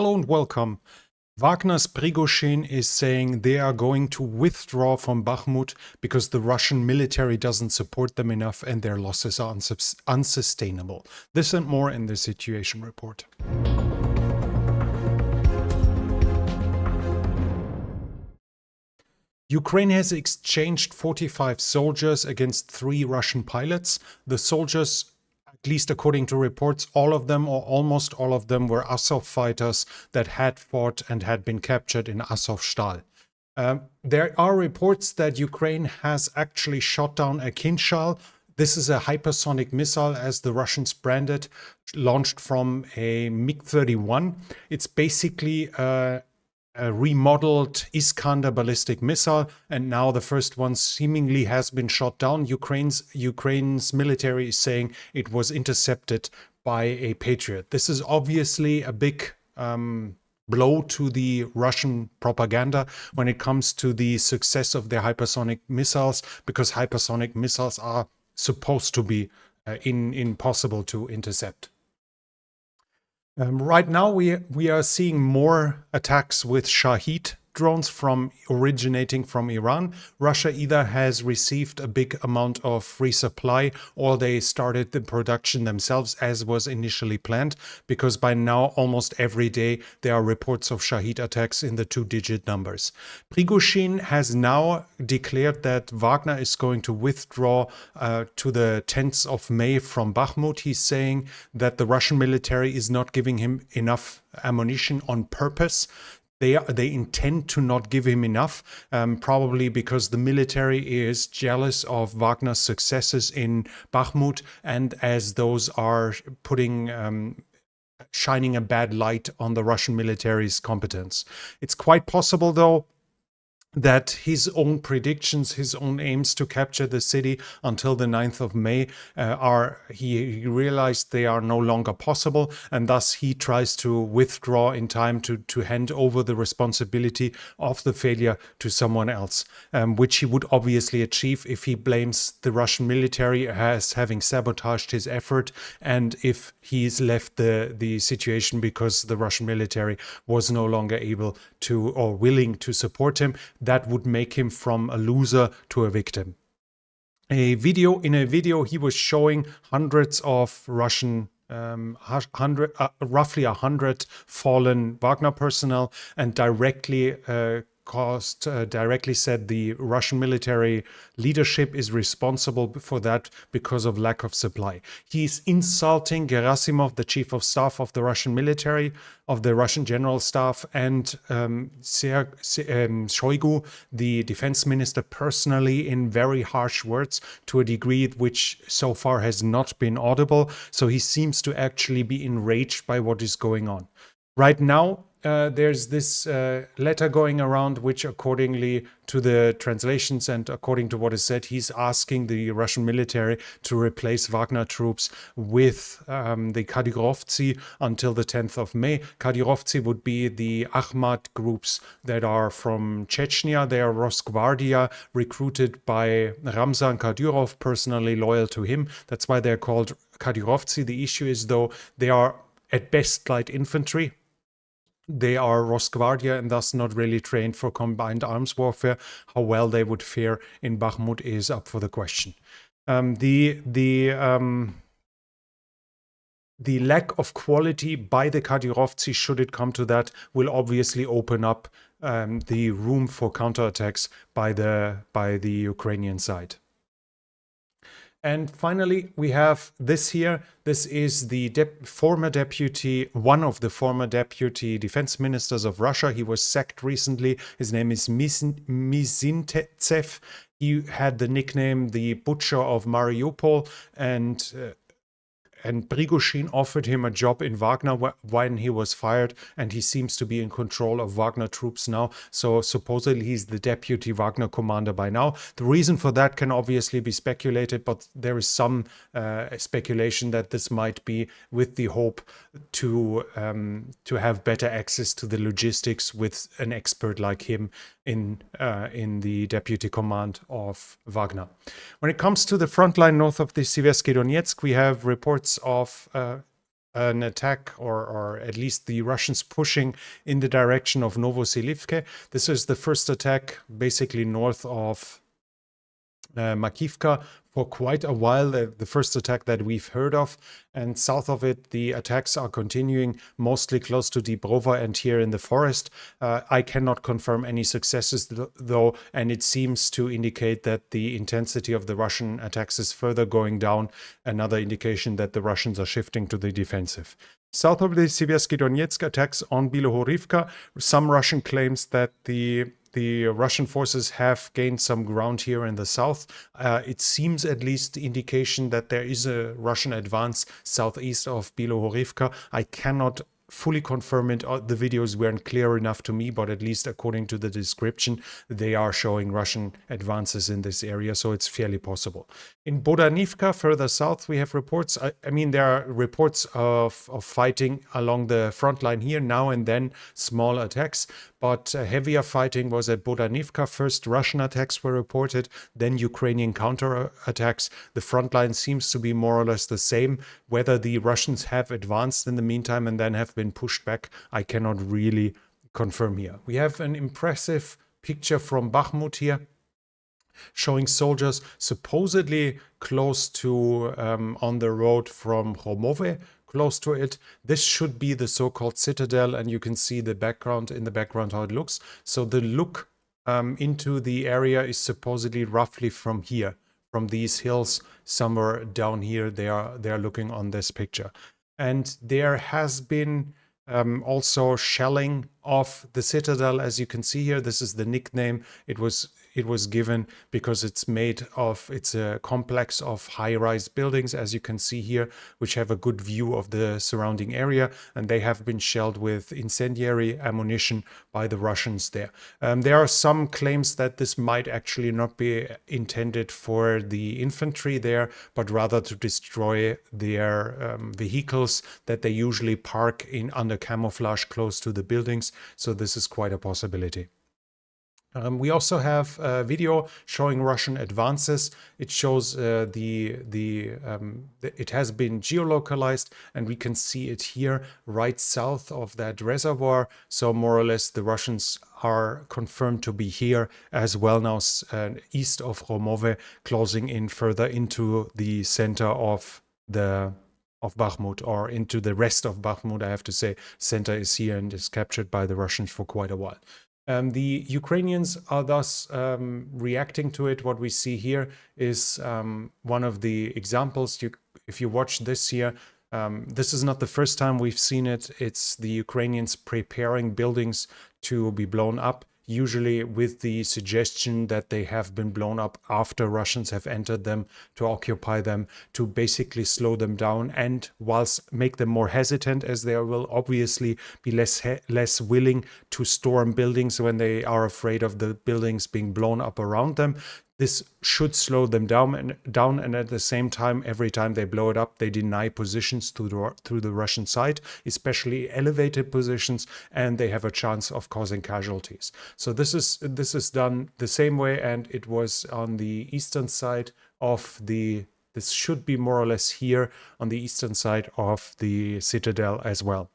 Hello and welcome. Wagner's Prigozhin is saying they are going to withdraw from Bakhmut because the Russian military doesn't support them enough and their losses are unsustainable. This and more in the Situation Report. Ukraine has exchanged 45 soldiers against three Russian pilots. The soldiers least according to reports, all of them or almost all of them were Azov fighters that had fought and had been captured in Azovstal. Um, there are reports that Ukraine has actually shot down a Kinzhal. This is a hypersonic missile, as the Russians branded, launched from a MiG-31. It's basically a a remodeled Iskander ballistic missile, and now the first one seemingly has been shot down. Ukraine's Ukraine's military is saying it was intercepted by a Patriot. This is obviously a big um, blow to the Russian propaganda when it comes to the success of their hypersonic missiles, because hypersonic missiles are supposed to be uh, in, impossible to intercept. Um, right now, we, we are seeing more attacks with Shahed drones from originating from Iran. Russia either has received a big amount of resupply or they started the production themselves as was initially planned because by now almost every day there are reports of Shahid attacks in the two-digit numbers. Prigozhin has now declared that Wagner is going to withdraw uh, to the 10th of May from Bakhmut. He's saying that the Russian military is not giving him enough ammunition on purpose they they intend to not give him enough, um, probably because the military is jealous of Wagner's successes in Bakhmut, and as those are putting um, shining a bad light on the Russian military's competence. It's quite possible, though, that his own predictions, his own aims to capture the city until the 9th of May uh, are, he, he, realized they are no longer possible and thus he tries to withdraw in time to, to hand over the responsibility of the failure to someone else, um, which he would obviously achieve if he blames the Russian military as having sabotaged his effort and if he's left the, the situation because the Russian military was no longer able to or willing to support him that would make him from a loser to a victim. A video in a video he was showing hundreds of Russian um, hundred, uh, roughly a hundred fallen Wagner personnel and directly uh, caused uh, directly said the Russian military leadership is responsible for that because of lack of supply. He's insulting Gerasimov, the chief of staff of the Russian military, of the Russian general staff, and um, um, Shoigu, the defense minister, personally in very harsh words to a degree which so far has not been audible. So he seems to actually be enraged by what is going on. Right now, uh, there's this uh, letter going around, which accordingly to the translations and according to what is said, he's asking the Russian military to replace Wagner troops with um, the Kadyrovtsi until the 10th of May. Kadyrovtsi would be the Ahmad groups that are from Chechnya. They are Rosgvardia, recruited by Ramzan Kadyrov, personally loyal to him. That's why they're called Kadyrovtsi. The issue is, though, they are at best light infantry they are Rosgvardia and thus not really trained for combined arms warfare. How well they would fare in Bakhmut is up for the question. Um, the the um, the lack of quality by the Kadyrovtsi, should it come to that, will obviously open up um, the room for counterattacks by the by the Ukrainian side. And finally, we have this here. This is the former deputy, one of the former deputy defense ministers of Russia. He was sacked recently. His name is Mizintsev. He had the nickname the Butcher of Mariupol and uh, and Prigozhin offered him a job in Wagner when he was fired, and he seems to be in control of Wagner troops now. So supposedly he's the deputy Wagner commander by now. The reason for that can obviously be speculated, but there is some uh, speculation that this might be with the hope to um, to have better access to the logistics with an expert like him in uh, in the deputy command of Wagner. When it comes to the front line north of the Seversky Donetsk, we have reports of uh, an attack or, or at least the Russians pushing in the direction of Novoselivke. This is the first attack basically north of uh, Makivka for quite a while, the, the, first attack that we've heard of. And south of it, the attacks are continuing, mostly close to Dibrova and here in the forest. Uh, I cannot confirm any successes, th though, and it seems to indicate that the intensity of the Russian attacks is further going down, another indication that the Russians are shifting to the defensive. South of the Siversky Donetsk attacks on Bilohorivka, some Russian claims that the the Russian forces have gained some ground here in the south. Uh, it seems at least indication that there is a Russian advance southeast of Bilohorivka. I cannot fully confirm it. Uh, the videos weren't clear enough to me, but at least according to the description, they are showing Russian advances in this area, so it's fairly possible. In Bodanivka, further south, we have reports. I, I mean, there are reports of, of fighting along the front line here, now and then small attacks, but uh, heavier fighting was at Bodanivka. First, Russian attacks were reported, then Ukrainian counterattacks. The front line seems to be more or less the same. Whether the Russians have advanced in the meantime and then have been pushed back, I cannot really confirm here. We have an impressive picture from Bakhmut here showing soldiers supposedly close to um, on the road from Khromove, close to it. This should be the so-called citadel and you can see the background in the background how it looks. So the look um, into the area is supposedly roughly from here, from these hills somewhere down here. They are they are looking on this picture. And there has been um, also shelling of the citadel as you can see here this is the nickname it was it was given because it's made of, it's a complex of high-rise buildings, as you can see here, which have a good view of the surrounding area, and they have been shelled with incendiary ammunition by the Russians there. Um, there are some claims that this might actually not be intended for the infantry there, but rather to destroy their um, vehicles that they usually park in under camouflage close to the buildings. So this is quite a possibility. Um, we also have a video showing Russian advances. It shows uh, the, the, um, it has been geolocalized and we can see it here right south of that reservoir. So more or less the Russians are confirmed to be here as well now uh, east of Khromove, closing in further into the center of the of Bakhmut or into the rest of Bakhmut, I have to say. Center is here and is captured by the Russians for quite a while. Um, the Ukrainians are thus um, reacting to it. What we see here is um, one of the examples. You, if you watch this here, um, this is not the first time we've seen it. It's the Ukrainians preparing buildings to be blown up usually with the suggestion that they have been blown up after Russians have entered them to occupy them, to basically slow them down and whilst make them more hesitant as they will obviously be less less willing to storm buildings when they are afraid of the buildings being blown up around them this should slow them down and down and at the same time every time they blow it up they deny positions through the, through the Russian side especially elevated positions and they have a chance of causing casualties. So this is this is done the same way and it was on the eastern side of the this should be more or less here on the eastern side of the citadel as well.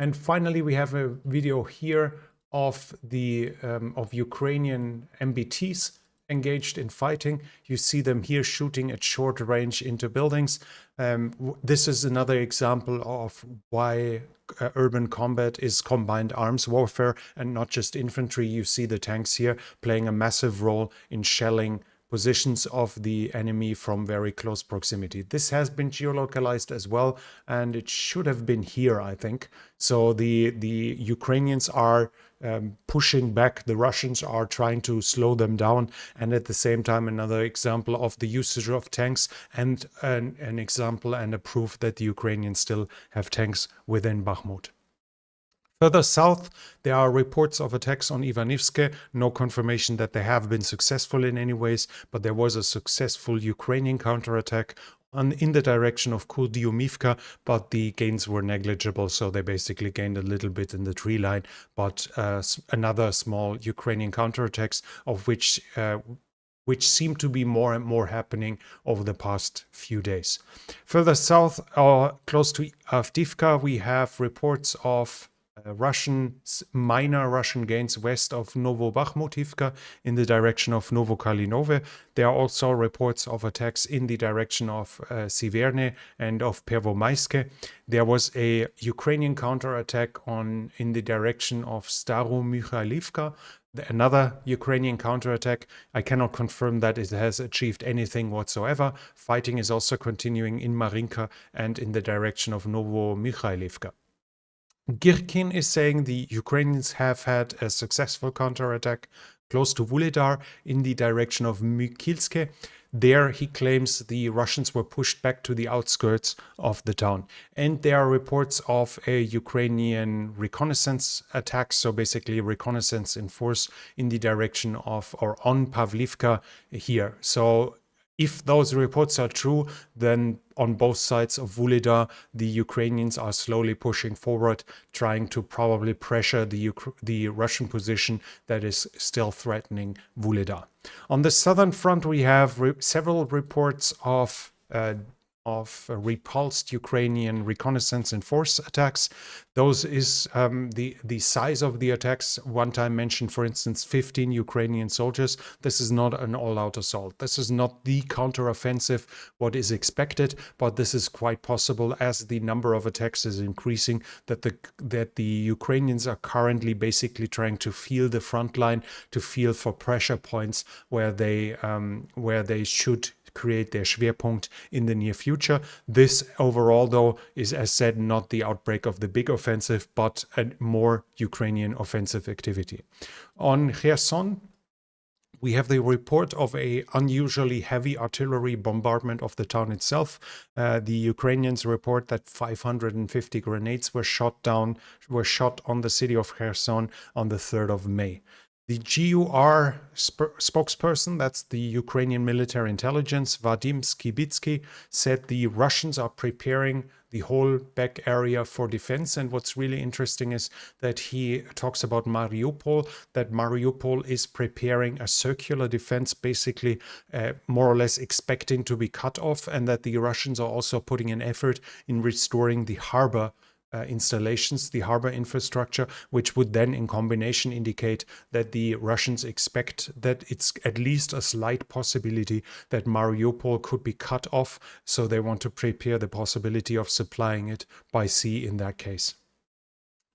And finally we have a video here of the um, of Ukrainian MBTs engaged in fighting. You see them here shooting at short range into buildings. Um, this is another example of why uh, urban combat is combined arms warfare and not just infantry. You see the tanks here playing a massive role in shelling positions of the enemy from very close proximity. This has been geolocalized as well, and it should have been here, I think. So the, the Ukrainians are um, pushing back. The Russians are trying to slow them down. And at the same time, another example of the usage of tanks and an, an example and a proof that the Ukrainians still have tanks within Bakhmut. Further south, there are reports of attacks on Ivanivske. No confirmation that they have been successful in any ways, but there was a successful Ukrainian counterattack in the direction of Kurdyumivka, but the gains were negligible, so they basically gained a little bit in the tree line. But uh, another small Ukrainian counterattacks, of which uh, which seem to be more and more happening over the past few days. Further south, uh, close to Avdiivka, we have reports of Russian minor Russian gains west of Novobakhmutivka in the direction of Novokalinove. There are also reports of attacks in the direction of uh, Siverne and of Pervomaiske. There was a Ukrainian counterattack on in the direction of Staromykhailivka, another Ukrainian counterattack. I cannot confirm that it has achieved anything whatsoever. Fighting is also continuing in Marinka and in the direction of Novomykhailivka. Girkin is saying the Ukrainians have had a successful counterattack close to Vuhledar in the direction of Mykilske. There, he claims the Russians were pushed back to the outskirts of the town. And there are reports of a Ukrainian reconnaissance attack, so basically reconnaissance in force in the direction of or on Pavlivka here. So if those reports are true, then on both sides of Vuhledar, the Ukrainians are slowly pushing forward, trying to probably pressure the, the Russian position that is still threatening Vuhledar. On the southern front, we have re several reports of uh, of repulsed Ukrainian reconnaissance and force attacks. Those is um, the, the size of the attacks. One time mentioned, for instance, 15 Ukrainian soldiers. This is not an all-out assault. This is not the counteroffensive, what is expected, but this is quite possible as the number of attacks is increasing, that the, that the Ukrainians are currently basically trying to feel the front line, to feel for pressure points where they, um, where they should create their Schwerpunkt in the near future. This overall, though, is as said not the outbreak of the big offensive, but a more Ukrainian offensive activity. On Kherson, we have the report of a unusually heavy artillery bombardment of the town itself. Uh, the Ukrainians report that 550 grenades were shot down, were shot on the city of Kherson on the 3rd of May. The GUR sp spokesperson, that's the Ukrainian military intelligence, Vadim Skibitsky, said the Russians are preparing the whole back area for defense. And what's really interesting is that he talks about Mariupol, that Mariupol is preparing a circular defense, basically uh, more or less expecting to be cut off, and that the Russians are also putting an effort in restoring the harbor uh, installations, the harbor infrastructure, which would then in combination indicate that the Russians expect that it's at least a slight possibility that Mariupol could be cut off. So they want to prepare the possibility of supplying it by sea in that case.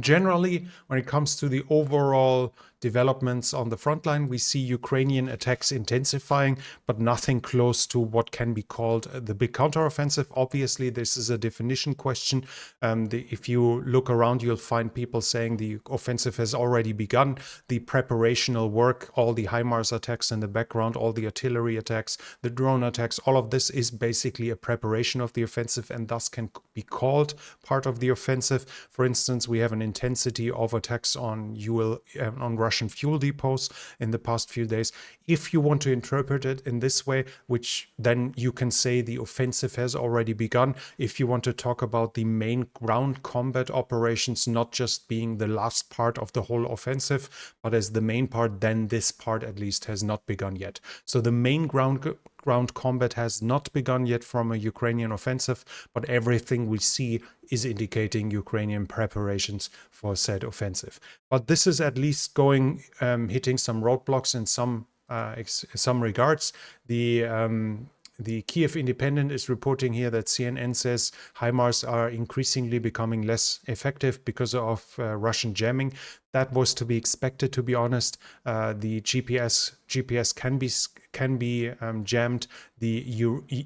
Generally, when it comes to the overall developments on the front line, we see Ukrainian attacks intensifying, but nothing close to what can be called the big counteroffensive. Obviously, this is a definition question. Um, the, if you look around, you'll find people saying the offensive has already begun. The preparational work, all the HIMARS attacks in the background, all the artillery attacks, the drone attacks, all of this is basically a preparation of the offensive and thus can be called part of the offensive. For instance, we have an intensity of attacks on UL uh, on Russian fuel depots in the past few days. If you want to interpret it in this way, which then you can say the offensive has already begun. If you want to talk about the main ground combat operations, not just being the last part of the whole offensive, but as the main part, then this part at least has not begun yet. So the main ground ground combat has not begun yet from a Ukrainian offensive, but everything we see is indicating Ukrainian preparations for said offensive. But this is at least going, um, hitting some roadblocks in some uh, some regards. The um, the Kiev Independent is reporting here that CNN says HIMARS are increasingly becoming less effective because of uh, Russian jamming. That was to be expected, to be honest. Uh, the GPS GPS can be can be um, jammed. The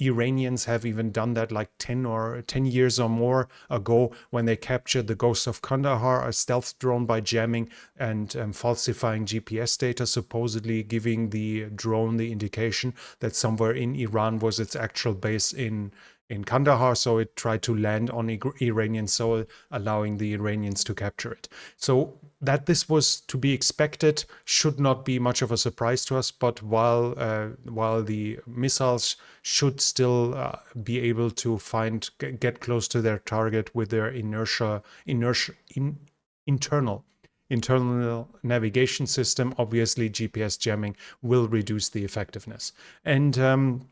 Iranians have even done that like 10 or 10 years or more ago when they captured the Ghost of Kandahar, a stealth drone by jamming and um, falsifying GPS data, supposedly giving the drone the indication that somewhere in Iran was its actual base in in Kandahar, so it tried to land on Iranian soil, allowing the Iranians to capture it. So that this was to be expected should not be much of a surprise to us, but while uh, while the missiles should still uh, be able to find get close to their target with their inertia inertia in, internal internal navigation system, obviously GPS jamming will reduce the effectiveness. And um,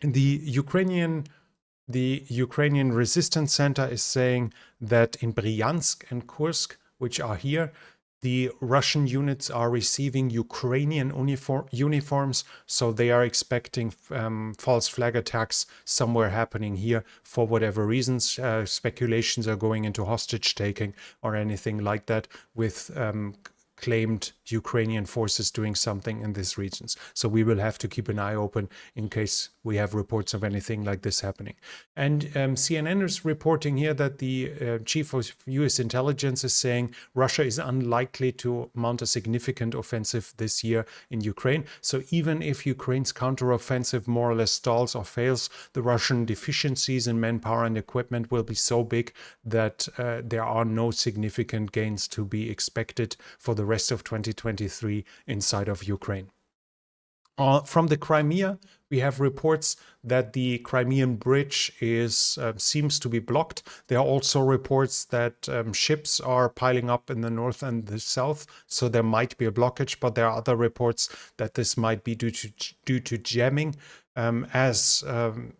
the Ukrainian the Ukrainian Resistance Center is saying that in Bryansk and Kursk, which are here, the Russian units are receiving Ukrainian uniform, uniforms, so they are expecting um, false flag attacks somewhere happening here for whatever reasons. Uh, speculations are going into hostage taking or anything like that with um, claimed Ukrainian forces doing something in these regions. So we will have to keep an eye open in case we have reports of anything like this happening. And um, CNN is reporting here that the uh, chief of US intelligence is saying Russia is unlikely to mount a significant offensive this year in Ukraine. So even if Ukraine's counteroffensive more or less stalls or fails, the Russian deficiencies in manpower and equipment will be so big that uh, there are no significant gains to be expected for the rest of 2023 inside of Ukraine. Uh, from the Crimea, we have reports that the Crimean bridge is uh, seems to be blocked. There are also reports that um, ships are piling up in the north and the south, so there might be a blockage. But there are other reports that this might be due to due to jamming, um, as um,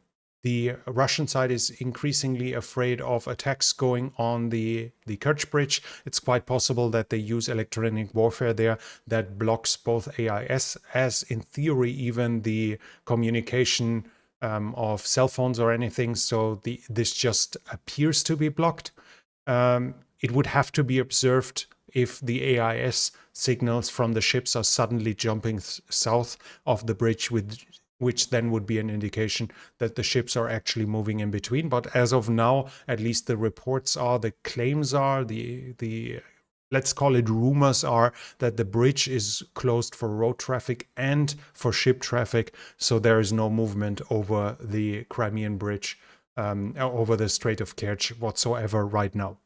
the Russian side is increasingly afraid of attacks going on the, the Kerch Bridge. It's quite possible that they use electronic warfare there that blocks both AIS as in theory even the communication um, of cell phones or anything. So the, this just appears to be blocked. Um, it would have to be observed if the AIS signals from the ships are suddenly jumping south of the bridge with which then would be an indication that the ships are actually moving in between. But as of now, at least the reports are, the claims are, the the let's call it rumors are that the bridge is closed for road traffic and for ship traffic. So there is no movement over the Crimean bridge, um, over the Strait of Kerch whatsoever right now.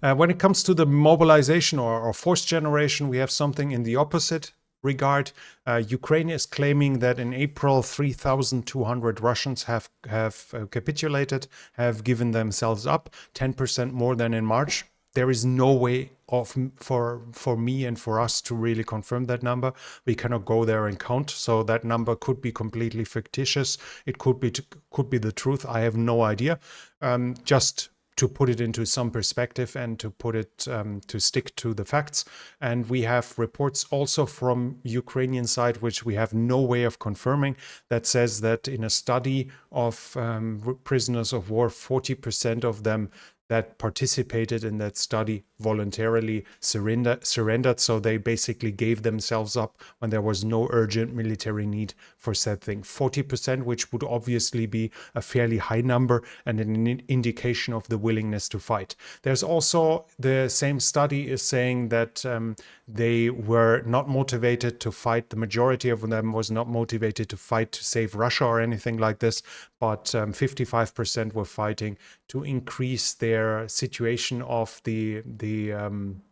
Uh, when it comes to the mobilization or, or force generation, we have something in the opposite regard. Uh, Ukraine is claiming that in April, 3,200 Russians have, have uh, capitulated, have given themselves up, 10% more than in March. There is no way of for for me and for us to really confirm that number. We cannot go there and count, so that number could be completely fictitious. It could be could be the truth. I have no idea. Um, just to put it into some perspective and to put it um, to stick to the facts. And we have reports also from Ukrainian side, which we have no way of confirming, that says that in a study of um, prisoners of war, 40% of them that participated in that study voluntarily surrender, surrendered. So they basically gave themselves up when there was no urgent military need for said thing. 40%, which would obviously be a fairly high number and an indication of the willingness to fight. There's also the same study is saying that um, they were not motivated to fight. The majority of them was not motivated to fight to save Russia or anything like this, but 55% um, were fighting to increase their situation of the the um,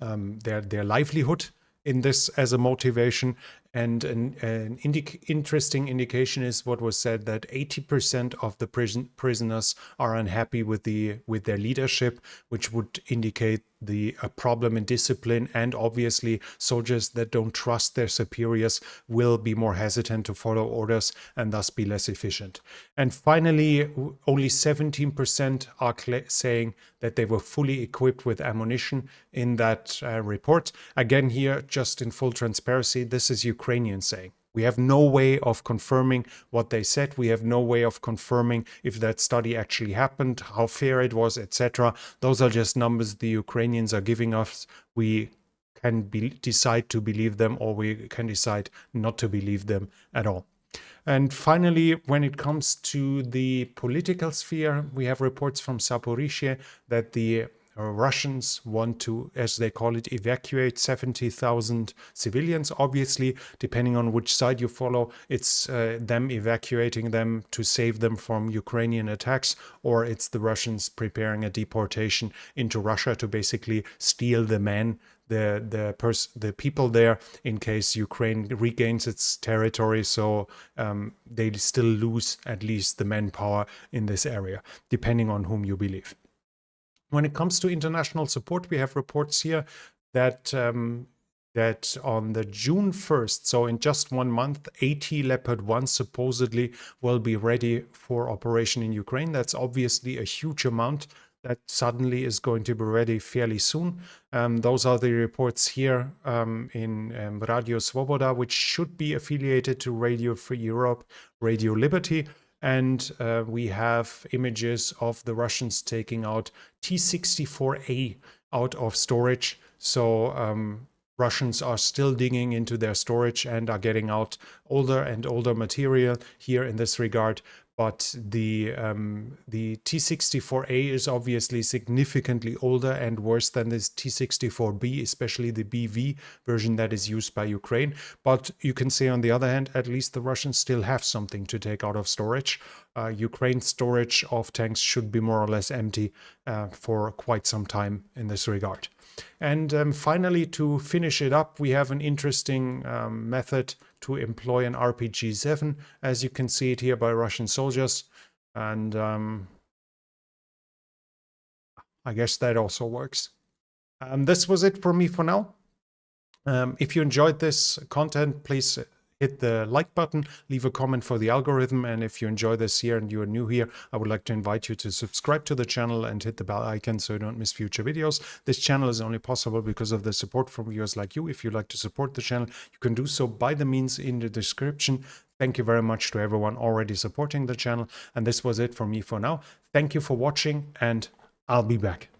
um, their their livelihood in this as a motivation. And an, an interesting indication is what was said that 80% of the prison prisoners are unhappy with the with their leadership, which would indicate the a problem in discipline and obviously soldiers that don't trust their superiors will be more hesitant to follow orders and thus be less efficient. And finally, only 17% are saying that they were fully equipped with ammunition in that uh, report. Again, here, just in full transparency, this is Ukrainian saying. We have no way of confirming what they said. We have no way of confirming if that study actually happened, how fair it was, etc. Those are just numbers the Ukrainians are giving us. We can be, decide to believe them or we can decide not to believe them at all. And finally, when it comes to the political sphere, we have reports from Zaporizhia that the Russians want to, as they call it, evacuate 70,000 civilians. Obviously, depending on which side you follow, it's uh, them evacuating them to save them from Ukrainian attacks, or it's the Russians preparing a deportation into Russia to basically steal the men the the pers- the people there in case Ukraine regains its territory so um, they still lose at least the manpower in this area depending on whom you believe When it comes to international support, we have reports here that um, that on the June 1st, so in just one month, AT Leopard 1 supposedly will be ready for operation in Ukraine. That's obviously a huge amount that suddenly is going to be ready fairly soon. Um, those are the reports here um, in um, Radio Svoboda, which should be affiliated to Radio Free Europe, Radio Liberty. And uh, we have images of the Russians taking out T-64A out of storage. So um, Russians are still digging into their storage and are getting out older and older material here in this regard but the um, the T64A is obviously significantly older and worse than this T64B, especially the BV version that is used by Ukraine. But you can say on the other hand, at least the Russians still have something to take out of storage. Uh, Ukraine's storage of tanks should be more or less empty uh, for quite some time in this regard. And um, finally, to finish it up, we have an interesting um, method to employ an RPG-7, as you can see it here by Russian soldiers. And um, I guess that also works. Um, this was it for me for now. Um, if you enjoyed this content, please hit the like button, leave a comment for the algorithm, and if you enjoy this here and you are new here, I would like to invite you to subscribe to the channel and hit the bell icon so you don't miss future videos. This channel is only possible because of the support from viewers like you. If you'd like to support the channel, you can do so by the means in the description. Thank you very much to everyone already supporting the channel. And this was it for me for now. Thank you for watching and I'll be back.